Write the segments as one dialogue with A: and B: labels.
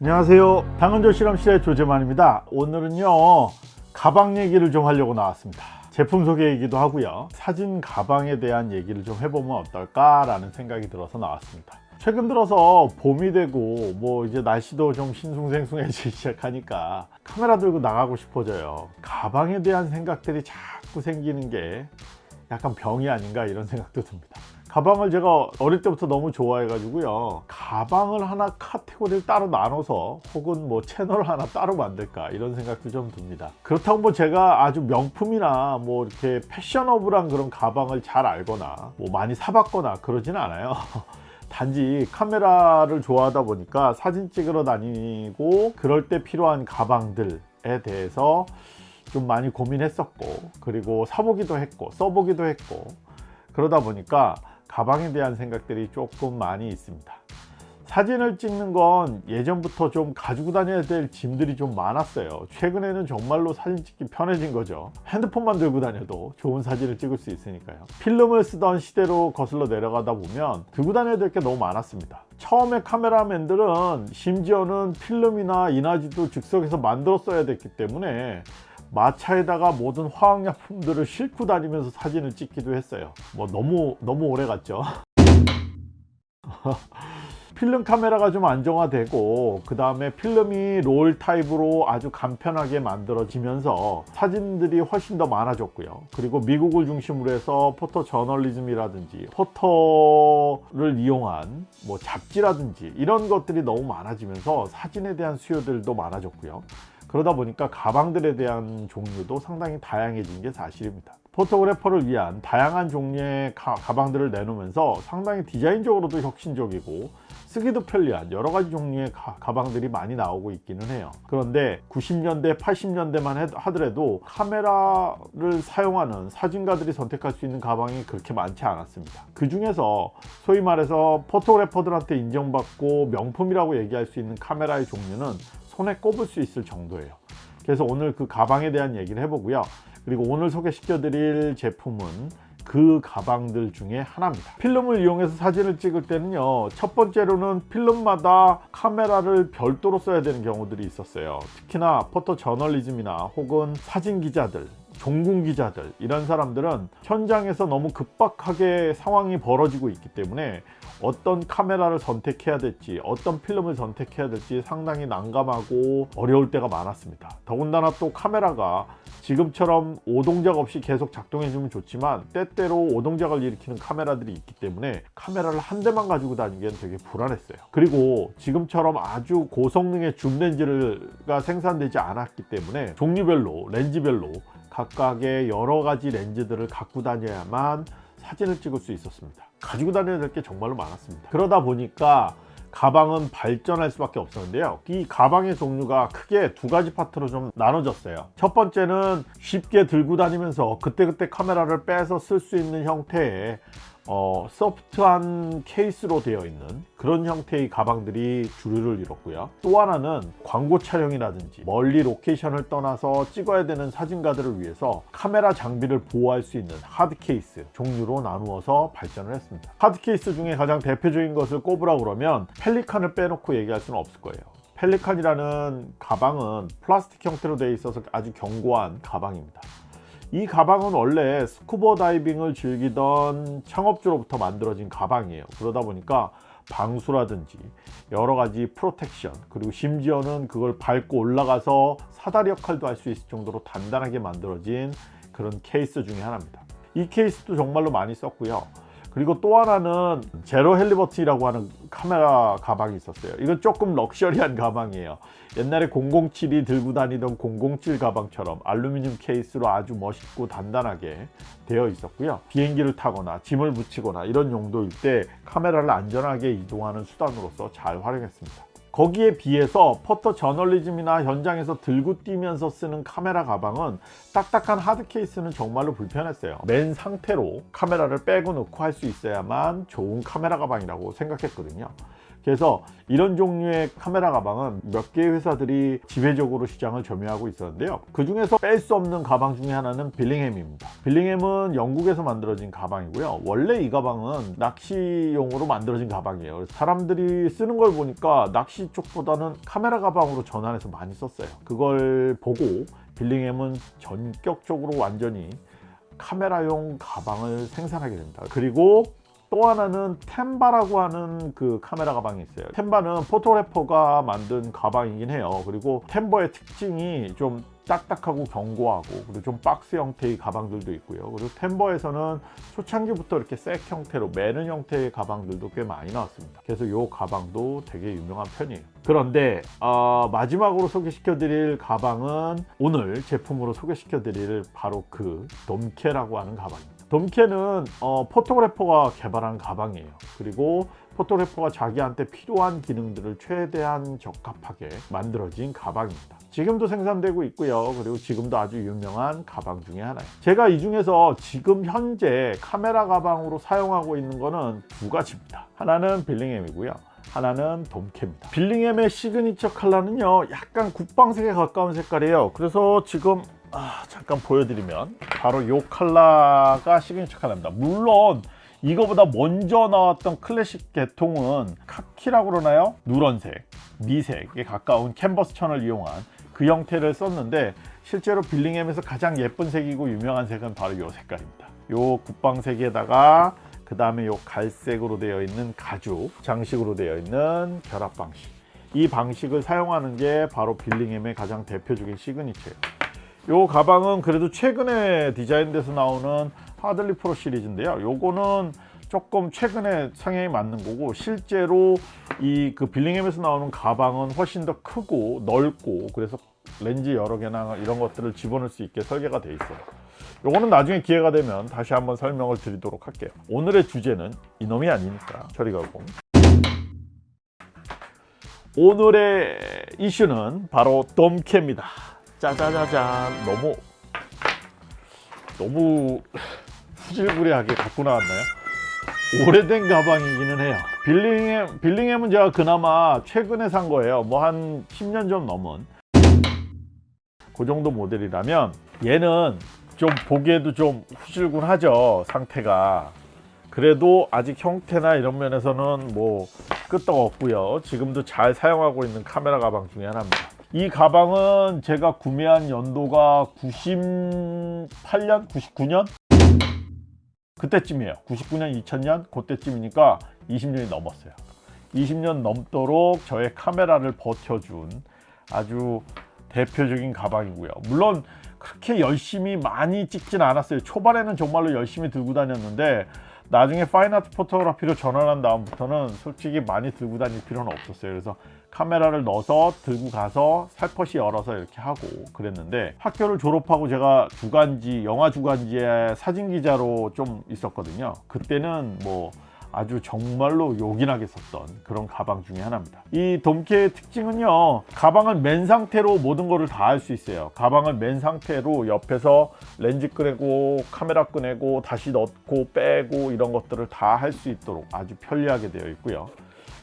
A: 안녕하세요. 당근조 실험실의 조재만입니다. 오늘은요 가방 얘기를 좀 하려고 나왔습니다. 제품 소개이기도 하고요. 사진 가방에 대한 얘기를 좀 해보면 어떨까 라는 생각이 들어서 나왔습니다. 최근 들어서 봄이 되고 뭐 이제 날씨도 좀 싱숭생숭해지기 시작하니까 카메라 들고 나가고 싶어져요. 가방에 대한 생각들이 자꾸 생기는 게 약간 병이 아닌가 이런 생각도 듭니다 가방을 제가 어릴 때부터 너무 좋아해 가지고요. 가방을 하나 카테고리를 따로 나눠서 혹은 뭐 채널을 하나 따로 만들까 이런 생각도 좀 듭니다. 그렇다고 뭐 제가 아주 명품이나 뭐 이렇게 패셔너블한 그런 가방을 잘 알거나 뭐 많이 사봤거나 그러지는 않아요. 단지 카메라를 좋아하다 보니까 사진 찍으러 다니고 그럴 때 필요한 가방들에 대해서 좀 많이 고민했었고 그리고 사보기도 했고 써보기도 했고 그러다 보니까 가방에 대한 생각들이 조금 많이 있습니다. 사진을 찍는 건 예전부터 좀 가지고 다녀야 될 짐들이 좀 많았어요. 최근에는 정말로 사진 찍기 편해진 거죠. 핸드폰만 들고 다녀도 좋은 사진을 찍을 수 있으니까요. 필름을 쓰던 시대로 거슬러 내려가다 보면 들고 다녀야 될 게 너무 많았습니다. 처음에 카메라맨들은 심지어는 필름이나 인화지도 즉석에서 만들었어야 됐기 때문에 마차에다가 모든 화학약품들을 싣고 다니면서 사진을 찍기도 했어요. 뭐 너무 너무 오래 갔죠. 필름 카메라가 좀 안정화되고 그 다음에 필름이 롤 타입으로 아주 간편하게 만들어지면서 사진들이 훨씬 더 많아졌고요. 그리고 미국을 중심으로 해서 포토 저널리즘이라든지 포토를 이용한 뭐 잡지라든지 이런 것들이 너무 많아지면서 사진에 대한 수요들도 많아졌고요 그러다 보니까 가방들에 대한 종류도 상당히 다양해진 게 사실입니다. 포토그래퍼를 위한 다양한 종류의 가, 방들을 내놓으면서 상당히 디자인적으로도 혁신적이고 쓰기도 편리한 여러 가지 종류의 가, 방들이 많이 나오고 있기는 해요. 그런데 90년대 80년대만 하더라도 카메라를 사용하는 사진가들이 선택할 수 있는 가방이 그렇게 많지 않았습니다. 그 중에서 소위 말해서 포토그래퍼들한테 인정받고 명품이라고 얘기할 수 있는 카메라의 종류는 손에 꼽을 수 있을 정도예요. 그래서 오늘 그 가방에 대한 얘기를 해보고요. 그리고 오늘 소개시켜 드릴 제품은 그 가방들 중에 하나입니다. 필름을 이용해서 사진을 찍을 때는요 첫 번째로는 필름마다 카메라를 별도로 써야 되는 경우들이 있었어요. 특히나 포토 저널리즘이나 혹은 사진 기자들 종군 기자들 이런 사람들은 현장에서 너무 급박하게 상황이 벌어지고 있기 때문에 어떤 카메라를 선택해야 될지 어떤 필름을 선택해야 될지 상당히 난감하고 어려울 때가 많았습니다. 더군다나 또 카메라가 지금처럼 오동작 없이 계속 작동해 주면 좋지만 때때로 오동작을 일으키는 카메라들이 있기 때문에 카메라를 한 대만 가지고 다니기엔 되게 불안했어요. 그리고 지금처럼 아주 고성능의 줌 렌즈가 생산되지 않았기 때문에 종류별로 렌즈별로 각각의 여러 가지 렌즈들을 갖고 다녀야만 사진을 찍을 수 있었습니다. 가지고 다녀야 될 게 정말로 많았습니다. 그러다 보니까 가방은 발전할 수밖에 없었는데요. 이 가방의 종류가 크게 두 가지 파트로 좀 나눠졌어요. 첫 번째는 쉽게 들고 다니면서 그때그때 카메라를 빼서 쓸 수 있는 형태의 어, 소프트한 케이스로 되어 있는 그런 형태의 가방들이 주류를 이뤘고요. 또 하나는 광고 촬영이라든지 멀리 로케이션을 떠나서 찍어야 되는 사진가들을 위해서 카메라 장비를 보호할 수 있는 하드 케이스 종류로 나누어서 발전을 했습니다. 하드 케이스 중에 가장 대표적인 것을 꼽으라 그러면 펠리칸을 빼놓고 얘기할 수는 없을 거예요. 펠리칸이라는 가방은 플라스틱 형태로 되어 있어서 아주 견고한 가방입니다 이 가방은 원래 스쿠버 다이빙을 즐기던 창업주로부터 만들어진 가방이에요. 그러다 보니까 방수라든지 여러 가지 protection 그리고 심지어는 그걸 밟고 올라가서 사다리 역할도 할 수 있을 정도로 단단하게 만들어진 그런 케이스 중에 하나입니다. 이 케이스도 정말로 많이 썼고요. 그리고 또 하나는 제로 할리버튼이라고 하는 카메라 가방이 있었어요. 이건 조금 럭셔리한 가방이에요 옛날에 007이 들고 다니던 007 가방처럼 알루미늄 케이스로 아주 멋있고 단단하게 되어 있었고요. 비행기를 타거나 짐을 붙이거나 이런 용도일 때 카메라를 안전하게 이동하는 수단으로서 잘 활용했습니다. 거기에 비해서 포토 저널리즘이나 현장에서 들고 뛰면서 쓰는 카메라 가방은 딱딱한 하드 케이스는 정말로 불편했어요. 맨 상태로 카메라를 빼고 놓고 할 수 있어야만 좋은 카메라 가방이라고 생각했거든요 그래서 이런 종류의 카메라 가방은 몇 개의 회사들이 지배적으로 시장을 점유하고 있었는데요. 그 중에서 뺄 수 없는 가방 중에 하나는 빌링햄입니다. 빌링햄은 영국에서 만들어진 가방이고요. 원래 이 가방은 낚시용으로 만들어진 가방이에요. 사람들이 쓰는 걸 보니까 낚시 쪽보다는 카메라 가방으로 전환해서 많이 썼어요. 그걸 보고 빌링햄은 전격적으로 완전히 카메라용 가방을 생산하게 됩니다. 그리고 또 하나는 템바라고 하는 그 카메라 가방이 있어요. 템바는 photographer가 만든 가방이긴 해요. 그리고 템바의 특징이 좀 딱딱하고 견고하고 그리고 좀 박스 형태의 가방들도 있고요. 그리고 템바에서는 초창기부터 이렇게 색 형태로 메는 형태의 가방들도 꽤 많이 나왔습니다. 그래서 이 가방도 되게 유명한 편이에요. 그런데 어, 마지막으로 소개시켜 드릴 가방은 오늘 제품으로 소개시켜 드릴 바로 그 돔케라고 하는 가방입니다 돔케는 어, photographer가 개발한 가방이에요. 그리고 photographer가 자기한테 필요한 기능들을 최대한 적합하게 만들어진 가방입니다. 지금도 생산되고 있고요. 그리고 지금도 아주 유명한 가방 중에 하나예요. 제가 이 중에서 지금 현재 카메라 가방으로 사용하고 있는 거는 두 가지입니다. 하나는 빌링햄이고요. 하나는 돔케입니다. 빌링햄의 시그니처 컬러는요 약간 국방색에 가까운 색깔이에요. 그래서 지금 아, 잠깐 보여드리면 바로 이 컬러가 시그니처 컬러입니다. 물론 이거보다 먼저 나왔던 클래식 계통은 카키라고 그러나요? 누런색, 미색에 가까운 캔버스 천을 이용한 그 형태를 썼는데 실제로 빌링햄에서 가장 예쁜 색이고 유명한 색은 바로 이 색깔입니다. 요 국방색에다가 그 다음에 요 갈색으로 되어 있는 가죽 장식으로 되어 있는 결합 방식. 이 방식을 사용하는 게 바로 빌링햄의 가장 대표적인 시그니처예요 요 가방은 그래도 최근에 디자인돼서 나오는 하들리 프로 시리즈인데요. 요거는 조금 최근에 상향이 맞는 거고 실제로 이 그 빌링햄에서 나오는 가방은 훨씬 더 크고 넓고 그래서 렌즈 여러 개나 이런 것들을 집어넣을 수 있게 설계가 돼 있어요. 요거는 나중에 기회가 되면 다시 한번 설명을 드리도록 할게요. 오늘의 주제는 이놈이 아니니까? 저리 가 고. 오늘의 이슈는 바로 돔캐입니다 짜자자잔. 너무 너무 후질구리하게 갖고 나왔나요? 오래된 가방이기는 해요. 빌링햄, 빌링햄은 제가 그나마 최근에 산 거예요. 뭐 한 10년 좀 넘은. 그 정도 모델이라면 얘는 좀 보기에도 좀 후질군하죠 상태가. 그래도 아직 형태나 이런 면에서는 뭐 끄떡 없고요. 지금도 잘 사용하고 있는 카메라 가방 중에 하나입니다 이 가방은 제가 구매한 연도가 98년? 99년? 그때쯤이에요. 99년 2000년? 그때쯤이니까 20년이 넘었어요. 20년 넘도록 저의 카메라를 버텨준 아주 대표적인 가방이고요. 물론 그렇게 열심히 많이 찍진 않았어요. 초반에는 정말로 열심히 들고 다녔는데 나중에 파인아트 포토그래피로 전환한 다음부터는 솔직히 많이 들고 다닐 필요는 없었어요. 그래서 카메라를 넣어서 들고 가서 살포시 열어서 이렇게 하고 그랬는데 학교를 졸업하고 제가 주간지 영화 주간지에 사진 기자로 좀 있었거든요. 그때는 뭐 아주 정말로 요긴하게 썼던 그런 가방 중에 하나입니다. 이 돔케의 특징은요 가방을 멘 상태로 모든 것을 다 할 수 있어요. 가방을 멘 상태로 옆에서 렌즈 꺼내고 카메라 꺼내고 다시 넣고 빼고 이런 것들을 다 할 수 있도록 아주 편리하게 되어 있고요.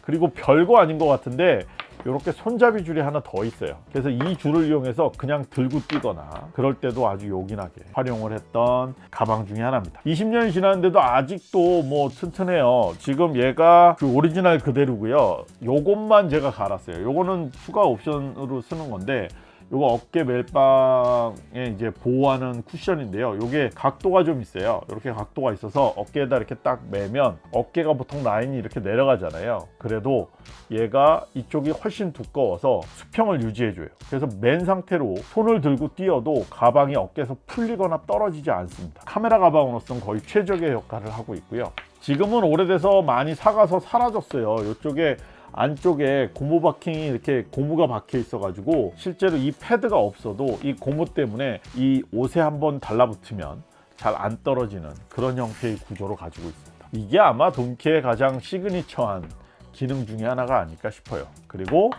A: 그리고 별거 아닌 것 같은데 이렇게 손잡이 줄이 하나 더 있어요. 그래서 이 줄을 이용해서 그냥 들고 뛰거나 그럴 때도 아주 요긴하게 활용을 했던 가방 중에 하나입니다. 20년이 지났는데도 아직도 뭐 튼튼해요. 지금 얘가 그 오리지널 그대로고요. 요것만 제가 갈았어요. 요거는 추가 옵션으로 쓰는 건데 요거 어깨 멜빵에 이제 보호하는 쿠션인데요. 요게 각도가 좀 있어요. 이렇게 각도가 있어서 어깨에다 이렇게 딱 매면 어깨가 보통 라인이 이렇게 내려가잖아요. 그래도 얘가 이쪽이 훨씬 두꺼워서 수평을 유지해 줘요. 그래서 맨 상태로 손을 들고 뛰어도 가방이 어깨에서 풀리거나 떨어지지 않습니다. 카메라 가방으로서는 거의 최적의 역할을 하고 있고요. 지금은 오래돼서 많이 사가서 사라졌어요. 이쪽에 안쪽에 고무 바킹이 이렇게 고무가 박혀 있어 가지고 실제로 이 패드가 없어도 이 고무 때문에 이 옷에 한번 달라붙으면 잘 안 떨어지는 그런 형태의 구조로 가지고 있습니다. 이게 아마 돔케의 가장 signature한 기능 중에 하나가 아닐까 싶어요. 그리고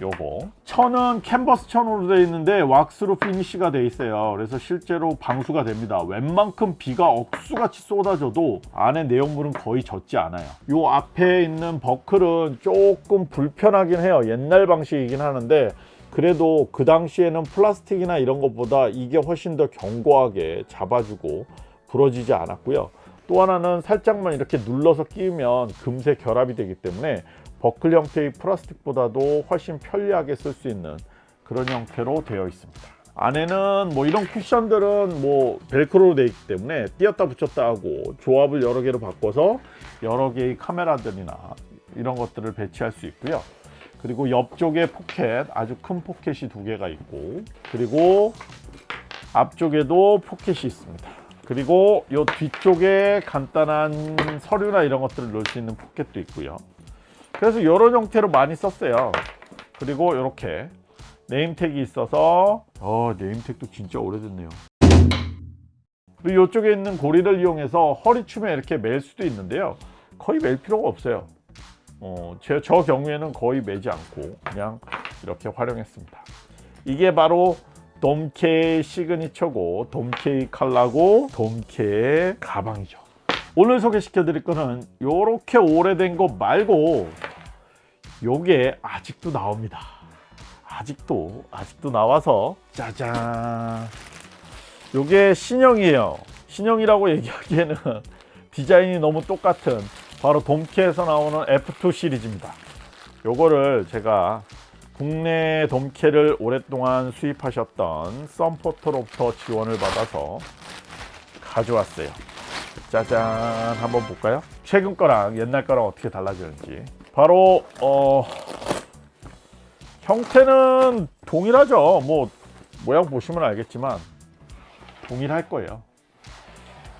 A: 요거. 천은 캔버스 천으로 되어 있는데 왁스로 finish가 되어 있어요. 그래서 실제로 방수가 됩니다. 웬만큼 비가 억수같이 쏟아져도 안에 내용물은 거의 젖지 않아요. 요 앞에 있는 버클은 조금 불편하긴 해요. 옛날 방식이긴 하는데 그래도 그 당시에는 플라스틱이나 이런 것보다 이게 훨씬 더 견고하게 잡아주고 부러지지 않았고요. 또 하나는 살짝만 이렇게 눌러서 끼우면 금세 결합이 되기 때문에 버클 형태의 플라스틱보다도 훨씬 편리하게 쓸 수 있는 그런 형태로 되어 있습니다. 안에는 뭐 이런 쿠션들은 뭐 벨크로로 되어 있기 때문에 띄었다 붙였다 하고 조합을 여러 개로 바꿔서 여러 개의 카메라들이나 이런 것들을 배치할 수 있고요. 그리고 옆쪽에 포켓 아주 큰 포켓이 두 개가 있고 그리고 앞쪽에도 포켓이 있습니다. 그리고 이 뒤쪽에 간단한 서류나 이런 것들을 넣을 수 있는 포켓도 있고요 그래서 이런 형태로 많이 썼어요. 그리고 이렇게 name tag이 있어서 어 name tag도 진짜 오래됐네요. 그리고 이쪽에 있는 고리를 이용해서 허리춤에 이렇게 멜 수도 있는데요. 거의 멜 필요가 없어요. 어, 제, 저 경우에는 거의 매지 않고 그냥 이렇게 활용했습니다. 이게 바로 돔케 시그니처고 돔케 칼라고 돔케 가방이죠. 오늘 소개시켜 드릴 거는 이렇게 오래된 거 말고 요게 아직도 나옵니다. 아직도 아직도 나와서 짜잔. 요게 신형이에요. 신형이라고 얘기하기에는 디자인이 너무 똑같은 바로 돔케에서 나오는 F2 시리즈입니다. 요거를 제가 국내 돔캐를 오랫동안 수입하셨던 썬포터로부터 지원을 받아서 가져왔어요. 짜잔. 한번 볼까요? 최근 거랑 옛날 거랑 어떻게 달라지는지 바로 어 형태는 동일하죠. 뭐 모양 보시면 알겠지만 동일할 거예요.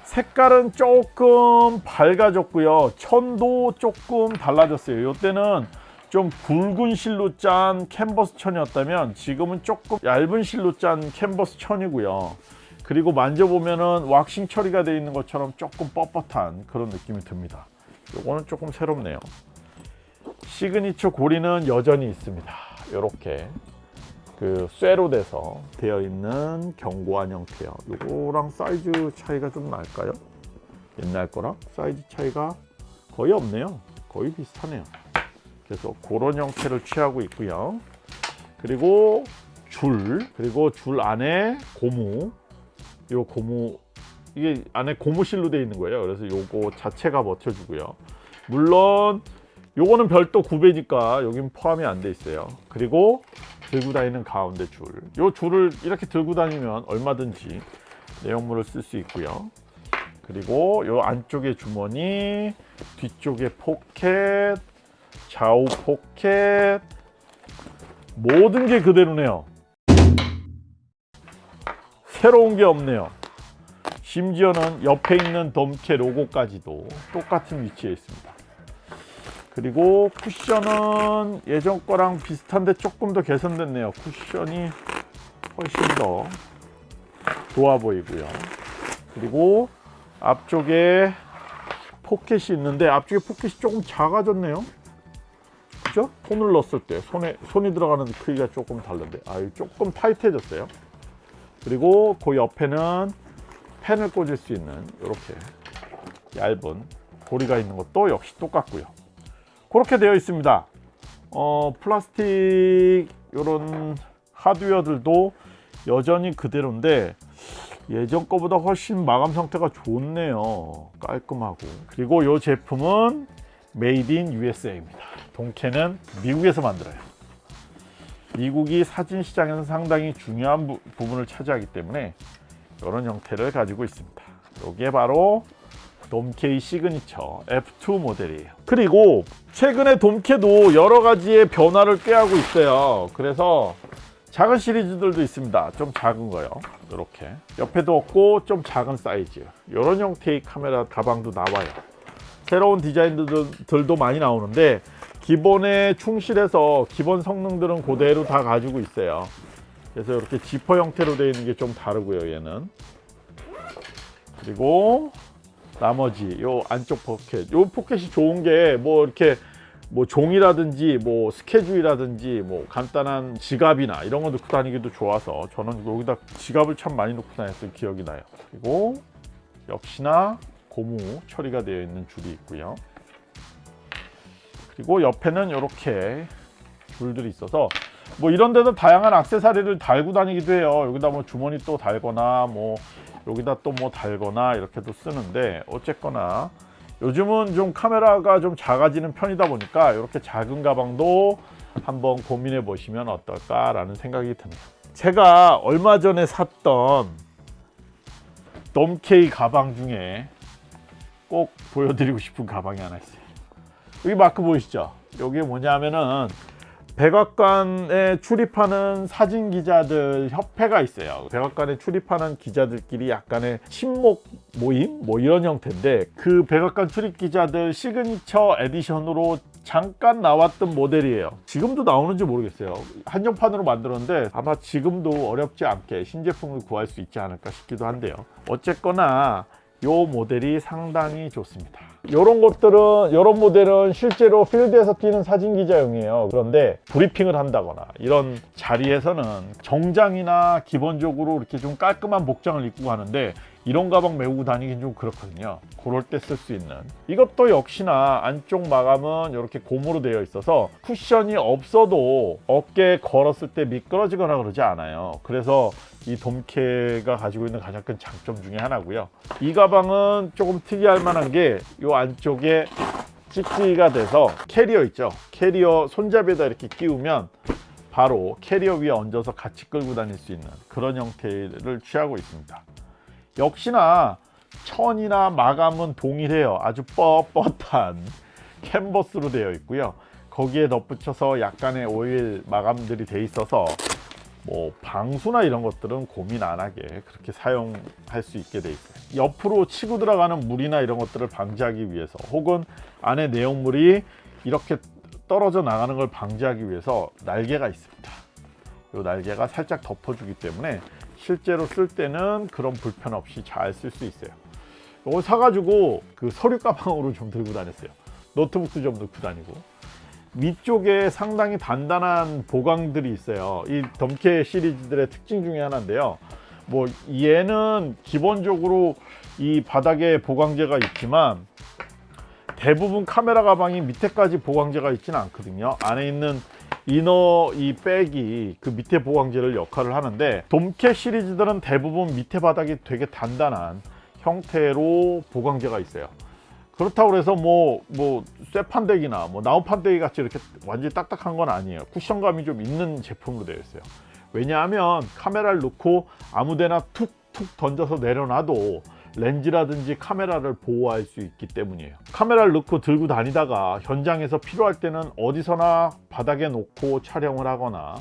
A: 색깔은 조금 밝아졌고요. 천도 조금 달라졌어요. 이때는 좀 굵은 실로 짠 캔버스 천이었다면 지금은 조금 얇은 실로 짠 캔버스 천이고요. 그리고 만져보면은 왁싱 처리가 되어 있는 것처럼 조금 뻣뻣한 그런 느낌이 듭니다. 요거는 조금 새롭네요 시그니처 고리는 여전히 있습니다. 이렇게 그 쇠로 돼서 되어 있는 견고한 형태요. 요거랑 사이즈 차이가 좀 날까요? 옛날 거랑 사이즈 차이가 거의 없네요. 거의 비슷하네요. 그래서 그런 형태를 취하고 있고요. 그리고 줄 그리고 줄 안에 고무. 요 고무 이게 안에 고무실로 되어 있는 거예요. 그래서 요거 자체가 버텨주고요. 물론 요거는 별도 구매니까 여긴 포함이 안 돼 있어요. 그리고 들고 다니는 가운데 줄요 줄을 이렇게 들고 다니면 얼마든지 내용물을 쓸 수 있고요. 그리고 요 안쪽에 주머니 뒤쪽에 포켓 좌우 포켓. 모든 게 그대로네요. 새로운 게 없네요. 심지어는 옆에 있는 덤캐 로고까지도 똑같은 위치에 있습니다 그리고 쿠션은 예전 거랑 비슷한데 조금 더 개선됐네요. 쿠션이 훨씬 더 좋아 보이고요. 그리고 앞쪽에 포켓이 있는데 앞쪽에 포켓이 조금 작아졌네요. 그죠? 손을 넣었을 때 손에 손이 들어가는 크기가 조금 다른데. 아 조금 타이트해졌어요. 그리고 그 옆에는 펜을 꽂을 수 있는 이렇게 얇은 고리가 있는 것도 역시 똑같고요 그렇게 되어 있습니다. 어, 플라스틱 이런 하드웨어들도 여전히 그대로인데 예전 거보다 훨씬 마감 상태가 좋네요. 깔끔하고. 그리고 이 제품은 made in USA입니다. 돔케는 미국에서 만들어요. 미국이 사진 시장에서 상당히 중요한 부, 부분을 차지하기 때문에 이런 형태를 가지고 있습니다. 이게 바로 돔케 시그니처 F2 모델이에요 그리고 최근에 돔케도 여러 가지의 변화를 꾀하고 있어요. 그래서 작은 시리즈들도 있습니다. 좀 작은 거요. 이렇게. 옆에도 없고 좀 작은 사이즈. 이런 형태의 카메라 가방도 나와요. 새로운 디자인들도 많이 나오는데 기본에 충실해서 기본 성능들은 그대로 다 가지고 있어요. 그래서 이렇게 지퍼 형태로 되어 있는 게 좀 다르고요 얘는. 그리고 나머지 요 안쪽 포켓 요 포켓이 좋은 게 뭐 이렇게 뭐 종이라든지 뭐 스케줄이라든지 뭐 간단한 지갑이나 이런 거 넣고 다니기도 좋아서 저는 여기다 지갑을 참 많이 넣고 다녔던 기억이 나요. 그리고 역시나 고무 처리가 되어 있는 줄이 있고요. 그리고 옆에는 이렇게 줄들이 있어서 뭐 이런 데도 다양한 액세서리를 달고 다니기도 해요. 여기다 뭐 주머니 또 달거나 뭐 여기다 또 뭐 달거나 이렇게도 쓰는데 어쨌거나 요즘은 좀 카메라가 좀 작아지는 편이다 보니까 이렇게 작은 가방도 한번 고민해 보시면 어떨까 라는 생각이 듭니다. 제가 얼마 전에 샀던 돔케 가방 중에 꼭 보여드리고 싶은 가방이 하나 있어요. 여기 마크 보이시죠? 이게 뭐냐면은 백악관에 출입하는 사진 기자들 협회가 있어요. 백악관에 출입하는 기자들끼리 약간의 친목 모임 뭐 이런 형태인데 그 백악관 출입 기자들 시그니처 에디션으로 잠깐 나왔던 모델이에요. 지금도 나오는지 모르겠어요. 한정판으로 만들었는데 아마 지금도 어렵지 않게 신제품을 구할 수 있지 않을까 싶기도 한데요. 어쨌거나 요 모델이 상당히 좋습니다. 이런 것들은 이런 모델은 실제로 필드에서 뛰는 사진 기자용이에요. 그런데 브리핑을 한다거나 이런 자리에서는 정장이나 기본적으로 이렇게 좀 깔끔한 복장을 입고 가는데 이런 가방 메고 다니긴 좀 그렇거든요. 그럴 때 쓸 수 있는 이것도 역시나 안쪽 마감은 이렇게 고무로 되어 있어서 쿠션이 없어도 어깨에 걸었을 때 미끄러지거나 그러지 않아요. 그래서 이 돔케가 가지고 있는 가장 큰 장점 중에 하나고요. 이 가방은 조금 특이할 만한 게 이 안쪽에 찍찍이가 돼서 캐리어 있죠. 캐리어 손잡이에다 이렇게 끼우면 바로 캐리어 위에 얹어서 같이 끌고 다닐 수 있는 그런 형태를 취하고 있습니다. 역시나 천이나 마감은 동일해요. 아주 뻣뻣한 캔버스로 되어 있고요. 거기에 덧붙여서 약간의 오일 마감들이 돼 있어서 뭐 방수나 이런 것들은 고민 안 하게 그렇게 사용할 수 있게 돼 있어요. 옆으로 치고 들어가는 물이나 이런 것들을 방지하기 위해서 혹은 안에 내용물이 이렇게 떨어져 나가는 걸 방지하기 위해서 날개가 있습니다. 이 날개가 살짝 덮어주기 때문에 실제로 쓸 때는 그런 불편 없이 잘 쓸 수 있어요. 이걸 사가지고 그 서류 가방으로 좀 들고 다녔어요. 노트북도 좀 넣고 다니고 위쪽에 상당히 단단한 보강들이 있어요. 이 덤케 시리즈들의 특징 중에 하나인데요. 뭐 얘는 기본적으로 이 바닥에 보강제가 있지만 대부분 카메라 가방이 밑에까지 보강제가 있지는 않거든요. 안에 있는 이너 이 백이 그 밑에 보강제를 역할을 하는데 돔캐 시리즈들은 대부분 밑에 바닥이 되게 단단한 형태로 보강제가 있어요. 그렇다고 해서 뭐, 뭐, 쇠판대기나 뭐, 나우판대기 같이 이렇게 완전히 딱딱한 건 아니에요. 쿠션감이 좀 있는 제품으로 되어 있어요. 왜냐하면 카메라를 놓고 아무데나 툭툭 던져서 내려놔도 렌즈라든지 카메라를 보호할 수 있기 때문이에요. 카메라를 넣고 들고 다니다가 현장에서 필요할 때는 어디서나 바닥에 놓고 촬영을 하거나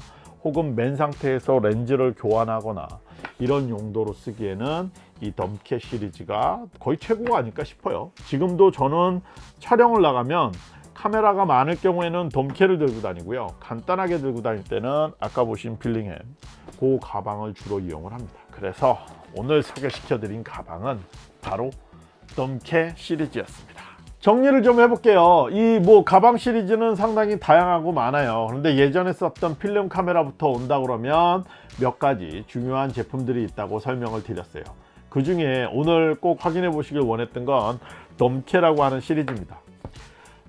A: 혹은 맨 상태에서 렌즈를 교환하거나 이런 용도로 쓰기에는 이 덤캐 시리즈가 거의 최고가 아닐까 싶어요. 지금도 저는 촬영을 나가면 카메라가 많을 경우에는 덤캐를 들고 다니고요. 간단하게 들고 다닐 때는 아까 보신 빌링햄 그 가방을 주로 이용을 합니다. 그래서 오늘 소개시켜 드린 가방은 바로 덤캐 시리즈였습니다. 정리를 좀 해볼게요. 이 뭐 가방 시리즈는 상당히 다양하고 많아요. 그런데 예전에 썼던 필름 카메라부터 온다 그러면 몇 가지 중요한 제품들이 있다고 설명을 드렸어요. 그 중에 오늘 꼭 확인해 보시길 원했던 건 덤캐라고 하는 시리즈입니다.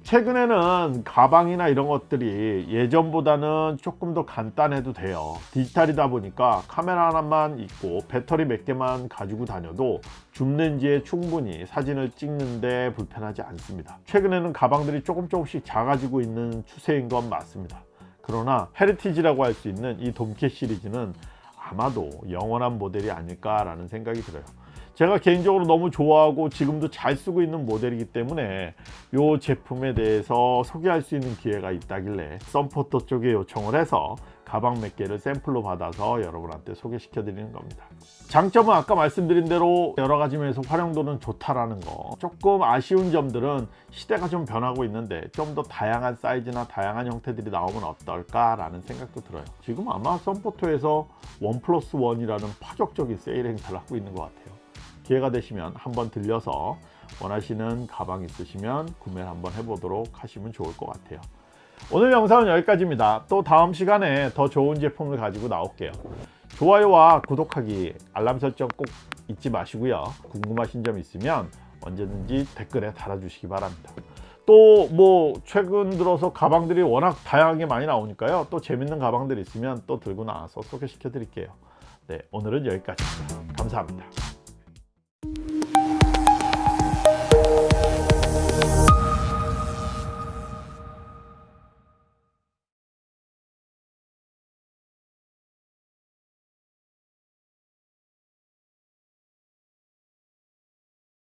A: 최근에는 가방이나 이런 것들이 예전보다는 조금 더 간단해도 돼요. 디지털이다 보니까 카메라 하나만 있고 배터리 몇 개만 가지고 다녀도 줌렌즈에 충분히 사진을 찍는데 불편하지 않습니다. 최근에는 가방들이 조금 조금씩 작아지고 있는 추세인 건 맞습니다. 그러나 헤리티지라고 할 수 있는 이 돔케 시리즈는 아마도 영원한 모델이 아닐까 라는 생각이 들어요 제가 개인적으로 너무 좋아하고 지금도 잘 쓰고 있는 모델이기 때문에 이 제품에 대해서 소개할 수 있는 기회가 있다길래 썬포토 쪽에 요청을 해서 가방 몇 개를 샘플로 받아서 여러분한테 소개시켜 드리는 겁니다. 장점은 아까 말씀드린 대로 여러 가지 면에서 활용도는 좋다라는 거. 조금 아쉬운 점들은 시대가 좀 변하고 있는데 좀 더 다양한 사이즈나 다양한 형태들이 나오면 어떨까 라는 생각도 들어요. 지금 아마 썬포토에서 원 플러스 원이라는 파격적인 세일 행사를 하고 있는 것 같아요 기회가 되시면 한번 들려서 원하시는 가방 있으시면 구매를 한번 해보도록 하시면 좋을 것 같아요. 오늘 영상은 여기까지입니다. 또 다음 시간에 더 좋은 제품을 가지고 나올게요. 좋아요와 구독하기, 알람 설정 꼭 잊지 마시고요. 궁금하신 점 있으면 언제든지 댓글에 달아주시기 바랍니다. 또 뭐 최근 들어서 가방들이 워낙 다양하게 많이 나오니까요. 또 재밌는 가방들 있으면 또 들고 나와서 소개시켜 드릴게요. 네, 오늘은 여기까지입니다. 감사합니다.